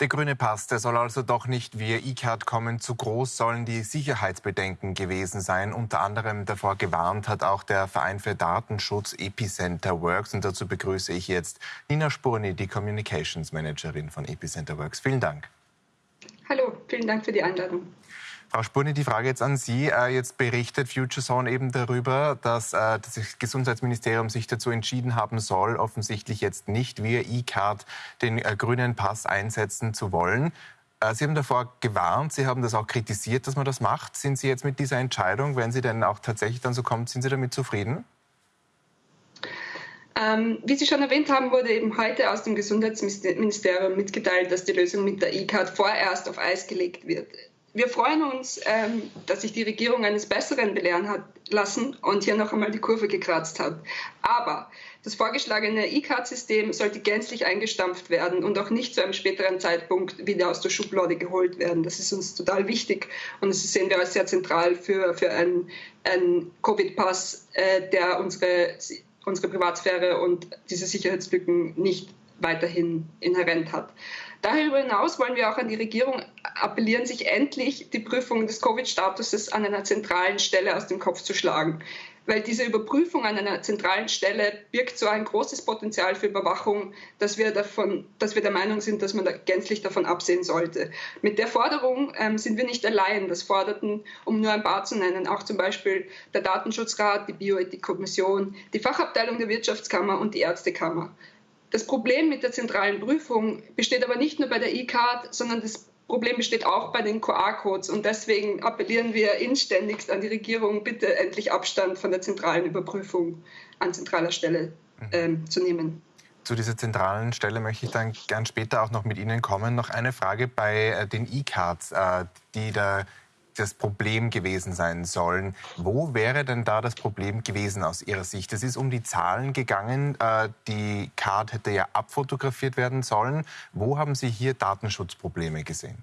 Der grüne Pass, der soll also doch nicht via E-Card kommen. Zu groß sollen die Sicherheitsbedenken gewesen sein. Unter anderem davor gewarnt hat auch der Verein für Datenschutz Epicenter Works. Und dazu begrüße ich jetzt Nina Spurni, die Communications Managerin von Epicenter Works. Vielen Dank. Hallo, vielen Dank für die Einladung. Frau Spurni, die Frage jetzt an Sie. Äh, jetzt berichtet FutureZone eben darüber, dass äh, das Gesundheitsministerium sich dazu entschieden haben soll, offensichtlich jetzt nicht via E-Card den äh, grünen Pass einsetzen zu wollen. Sie haben davor gewarnt, Sie haben das auch kritisiert, dass man das macht. Sind Sie jetzt mit dieser Entscheidung, wenn sie denn auch tatsächlich dann so kommt, sind Sie damit zufrieden? Ähm, wie Sie schon erwähnt haben, wurde eben heute aus dem Gesundheitsministerium mitgeteilt, dass die Lösung mit der E-Card vorerst auf Eis gelegt wird wir freuen uns, ähm, dass sich die Regierung eines Besseren belehren hat lassen und hier noch einmal die Kurve gekratzt hat. Aber das vorgeschlagene E-Card-System sollte gänzlich eingestampft werden und auch nicht zu einem späteren Zeitpunkt wieder aus der Schublade geholt werden. Das ist uns total wichtig und das sehen wir als sehr zentral für, für einen, einen Covid-Pass, äh, der unsere, unsere Privatsphäre und diese Sicherheitslücken nicht weiterhin inhärent hat. Darüber hinaus wollen wir auch an die Regierung appellieren, sich endlich die Prüfung des Covid-Statuses an einer zentralen Stelle aus dem Kopf zu schlagen. Weil diese Überprüfung an einer zentralen Stelle birgt so ein großes Potenzial für Überwachung, dass wir, davon, dass wir der Meinung sind, dass man da gänzlich davon absehen sollte. Mit der Forderung ähm, sind wir nicht allein. Das forderten, um nur ein paar zu nennen, auch zum Beispiel der Datenschutzrat, die Bioethikkommission, die Fachabteilung der Wirtschaftskammer und die Ärztekammer. Das Problem mit der zentralen Prüfung besteht aber nicht nur bei der E-Card, sondern das Problem besteht auch bei den QR-Codes. Und deswegen appellieren wir inständigst an die Regierung, bitte endlich Abstand von der zentralen Überprüfung an zentraler Stelle mhm. ähm, zu nehmen. Zu dieser zentralen Stelle möchte ich dann gern später auch noch mit Ihnen kommen. Noch eine Frage bei äh, den E-Cards, äh, die da das Problem gewesen sein sollen. Wo wäre denn da das Problem gewesen aus Ihrer Sicht? Es ist um die Zahlen gegangen. Äh, die Card hätte ja abfotografiert werden sollen. Wo haben Sie hier Datenschutzprobleme gesehen?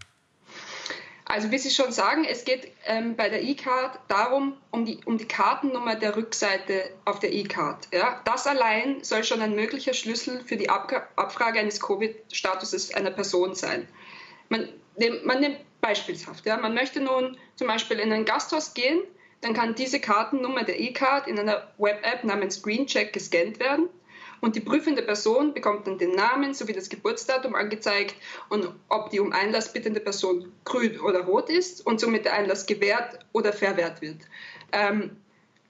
Also wie Sie schon sagen, es geht ähm, bei der E-Card darum, um die, um die Kartennummer der Rückseite auf der E-Card. Ja? Das allein soll schon ein möglicher Schlüssel für die Ab Abfrage eines Covid-Statuses einer Person sein. Man, man nimmt beispielshaft, ja, man möchte nun zum Beispiel in ein Gasthaus gehen, dann kann diese Kartennummer der E-Card in einer Web-App namens Screencheck gescannt werden und die prüfende Person bekommt dann den Namen sowie das Geburtsdatum angezeigt und ob die um Einlass bittende Person grün oder rot ist und somit der Einlass gewährt oder verwehrt wird. Ähm,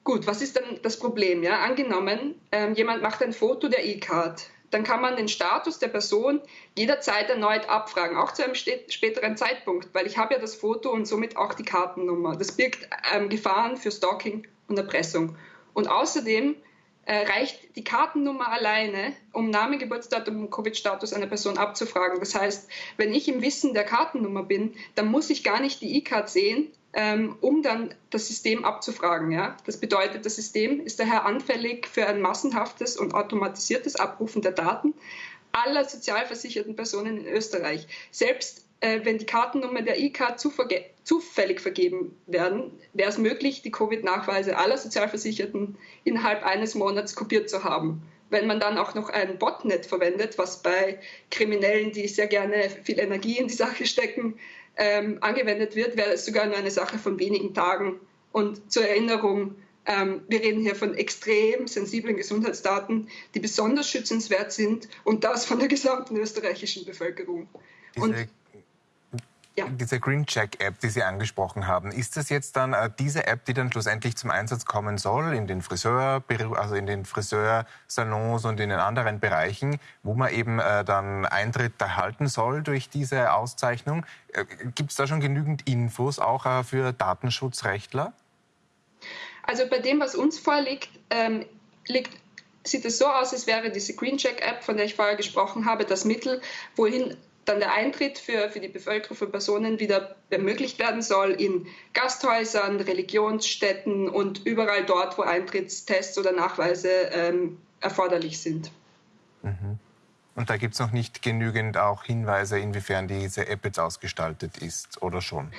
gut, was ist dann das Problem? Ja? Angenommen, ähm, jemand macht ein Foto der E-Card dann kann man den Status der Person jederzeit erneut abfragen, auch zu einem späteren Zeitpunkt, weil ich habe ja das Foto und somit auch die Kartennummer. Das birgt ähm, Gefahren für Stalking und Erpressung. Und außerdem äh, reicht die Kartennummer alleine, um Name, Geburtsdatum und Covid-Status einer Person abzufragen. Das heißt, wenn ich im Wissen der Kartennummer bin, dann muss ich gar nicht die E-Card sehen, ähm, um dann das System abzufragen. Ja? Das bedeutet, das System ist daher anfällig für ein massenhaftes und automatisiertes Abrufen der Daten aller sozialversicherten Personen in Österreich. Selbst äh, wenn die Kartennummer der E-Card zufällig vergeben werden, wäre es möglich, die Covid-Nachweise aller Sozialversicherten innerhalb eines Monats kopiert zu haben. Wenn man dann auch noch ein Botnet verwendet, was bei Kriminellen, die sehr gerne viel Energie in die Sache stecken, ähm, angewendet wird, wäre es sogar nur eine Sache von wenigen Tagen. Und zur Erinnerung, ähm, wir reden hier von extrem sensiblen Gesundheitsdaten, die besonders schützenswert sind und das von der gesamten österreichischen Bevölkerung. Und ja. Diese Green Check App, die Sie angesprochen haben, ist das jetzt dann äh, diese App, die dann schlussendlich zum Einsatz kommen soll in den Friseur, also in den Friseursalons und in den anderen Bereichen, wo man eben äh, dann Eintritt erhalten soll durch diese Auszeichnung? Äh, Gibt es da schon genügend Infos auch für Datenschutzrechtler? Also bei dem, was uns vorliegt, ähm, liegt sieht es so aus, als wäre diese Green Check App, von der ich vorher gesprochen habe, das Mittel, wohin dann der Eintritt für, für die Bevölkerung, für Personen wieder ermöglicht werden soll in Gasthäusern, Religionsstätten und überall dort, wo Eintrittstests oder Nachweise ähm, erforderlich sind. Mhm. Und da gibt es noch nicht genügend auch Hinweise, inwiefern diese App jetzt ausgestaltet ist oder schon?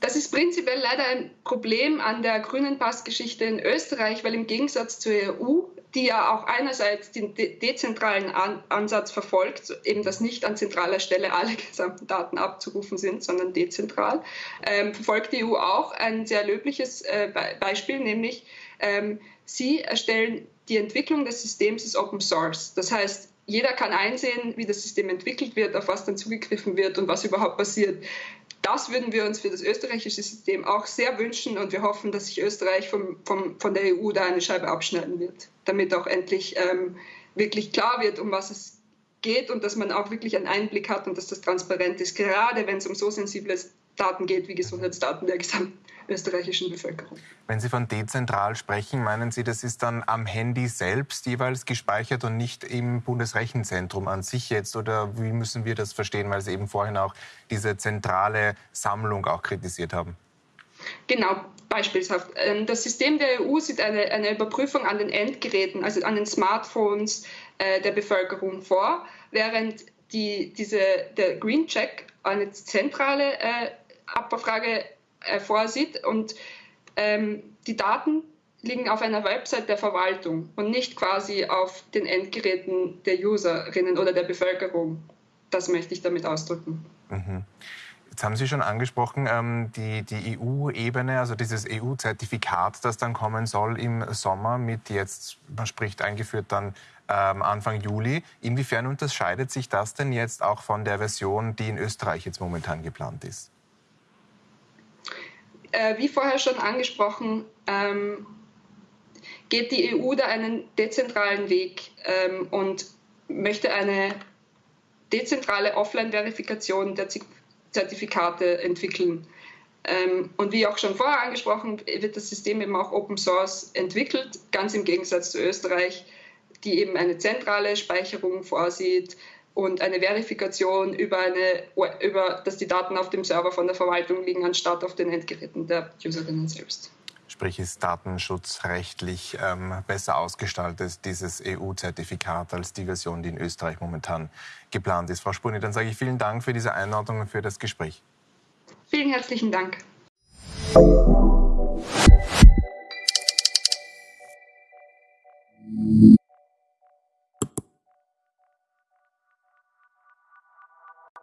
Das ist prinzipiell leider ein Problem an der grünen Passgeschichte in Österreich, weil im Gegensatz zur EU die ja auch einerseits den de dezentralen An Ansatz verfolgt, eben dass nicht an zentraler Stelle alle gesamten Daten abzurufen sind, sondern dezentral, ähm, verfolgt die EU auch ein sehr löbliches äh, Be Beispiel, nämlich ähm, sie erstellen die Entwicklung des Systems ist Open Source. Das heißt, jeder kann einsehen, wie das System entwickelt wird, auf was dann zugegriffen wird und was überhaupt passiert. Das würden wir uns für das österreichische System auch sehr wünschen und wir hoffen, dass sich Österreich vom, vom, von der EU da eine Scheibe abschneiden wird, damit auch endlich ähm, wirklich klar wird, um was es geht und dass man auch wirklich einen Einblick hat und dass das transparent ist, gerade wenn es um so sensible Daten geht wie Gesundheitsdaten der gesamten österreichischen Bevölkerung. Wenn Sie von dezentral sprechen, meinen Sie, das ist dann am Handy selbst jeweils gespeichert und nicht im Bundesrechenzentrum an sich jetzt? Oder wie müssen wir das verstehen, weil Sie eben vorhin auch diese zentrale Sammlung auch kritisiert haben? Genau, beispielshaft. Ähm, das System der EU sieht eine, eine Überprüfung an den Endgeräten, also an den Smartphones äh, der Bevölkerung vor, während die, diese, der Green Check eine zentrale äh, Abbauffrage äh, vorsieht. Und ähm, die Daten liegen auf einer Website der Verwaltung und nicht quasi auf den Endgeräten der Userinnen oder der Bevölkerung. Das möchte ich damit ausdrücken. Mhm. Jetzt haben Sie schon angesprochen, ähm, die, die EU-Ebene, also dieses EU-Zertifikat, das dann kommen soll im Sommer mit jetzt, man spricht eingeführt dann ähm, Anfang Juli. Inwiefern unterscheidet sich das denn jetzt auch von der Version, die in Österreich jetzt momentan geplant ist? Äh, wie vorher schon angesprochen, ähm, geht die EU da einen dezentralen Weg ähm, und möchte eine dezentrale Offline-Verifikation der Zertifikate entwickeln. Ähm, und wie auch schon vorher angesprochen, wird das System eben auch Open Source entwickelt, ganz im Gegensatz zu Österreich, die eben eine zentrale Speicherung vorsieht, und eine Verifikation über, eine, über, dass die Daten auf dem Server von der Verwaltung liegen, anstatt auf den Endgeräten der Userinnen selbst. Sprich, ist datenschutzrechtlich ähm, besser ausgestaltet, dieses EU-Zertifikat, als die Version, die in Österreich momentan geplant ist. Frau Spurni, dann sage ich vielen Dank für diese Einordnung und für das Gespräch. Vielen herzlichen Dank.